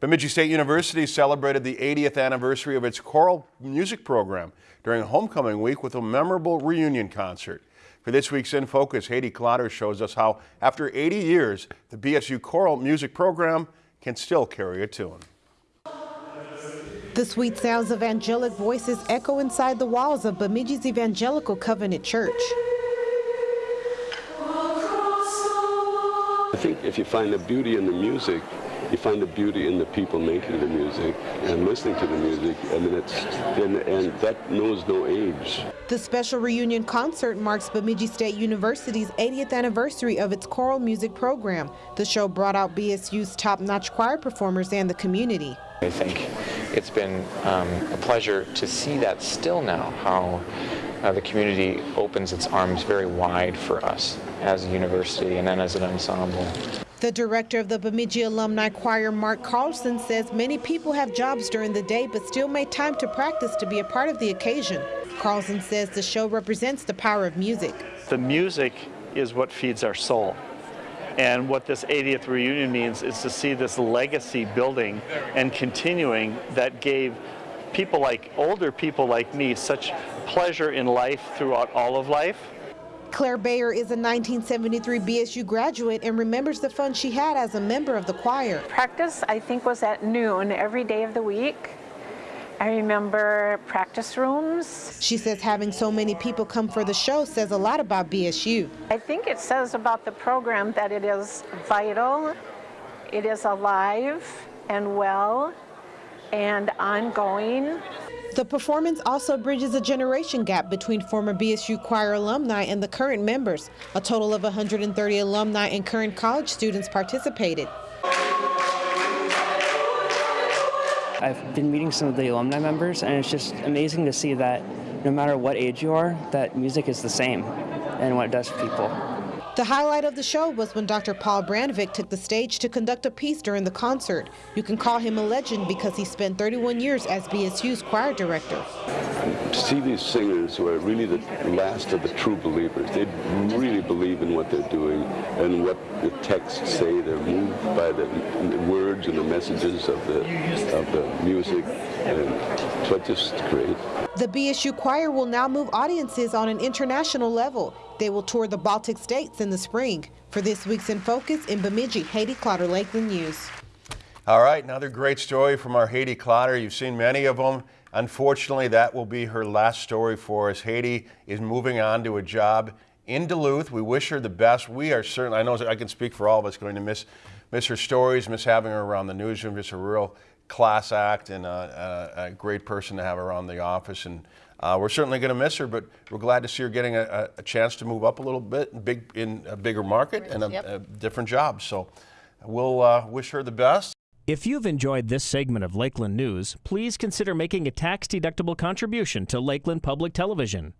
Bemidji State University celebrated the 80th anniversary of its choral music program during homecoming week with a memorable reunion concert. For this week's In Focus, Haiti Clotter shows us how, after 80 years, the BSU choral music program can still carry a tune. The sweet sounds of angelic voices echo inside the walls of Bemidji's Evangelical Covenant Church. I think if you find the beauty in the music, you find the beauty in the people making the music and listening to the music. I mean, it's and, and that knows no age. The special reunion concert marks Bemidji State University's 80th anniversary of its choral music program. The show brought out BSU's top-notch choir performers and the community. I think it's been um, a pleasure to see that still now, how uh, the community opens its arms very wide for us as a university and then as an ensemble. The director of the Bemidji Alumni Choir, Mark Carlson, says many people have jobs during the day but still make time to practice to be a part of the occasion. Carlson says the show represents the power of music. The music is what feeds our soul. And what this 80th reunion means is to see this legacy building and continuing that gave people like, older people like me, such pleasure in life throughout all of life. Claire Bayer is a 1973 BSU graduate and remembers the fun she had as a member of the choir. Practice, I think, was at noon every day of the week. I remember practice rooms. She says having so many people come for the show says a lot about BSU. I think it says about the program that it is vital, it is alive and well, and ongoing. The performance also bridges a generation gap between former BSU choir alumni and the current members. A total of 130 alumni and current college students participated. I've been meeting some of the alumni members, and it's just amazing to see that no matter what age you are, that music is the same and what it does for people. The highlight of the show was when Dr. Paul Brandvik took the stage to conduct a piece during the concert. You can call him a legend because he spent 31 years as BSU's choir director. To see these singers who are really the last of the true believers, they really believe in what they're doing and what the texts say. They're moved by the words and the messages of the, of the music. And so it's just great. The BSU choir will now move audiences on an international level. They will tour the Baltic states in the spring. For this week's In Focus in Bemidji, Haiti Clotter, Lakeland News. All right, another great story from our Haiti Clotter. You've seen many of them. Unfortunately, that will be her last story for us. Haiti is moving on to a job in Duluth. We wish her the best. We are certainly, I know I can speak for all of us, going to miss, miss her stories, miss having her around the newsroom. Just a real class act and a, a, a, great person to have around the office. And uh, we're certainly going to miss her, but we're glad to see her getting a, a chance to move up a little bit, big in a bigger market and a, yep. different job. So we'll uh, wish her the best. If you've enjoyed this segment of Lakeland News, please consider making a tax-deductible contribution to Lakeland Public Television.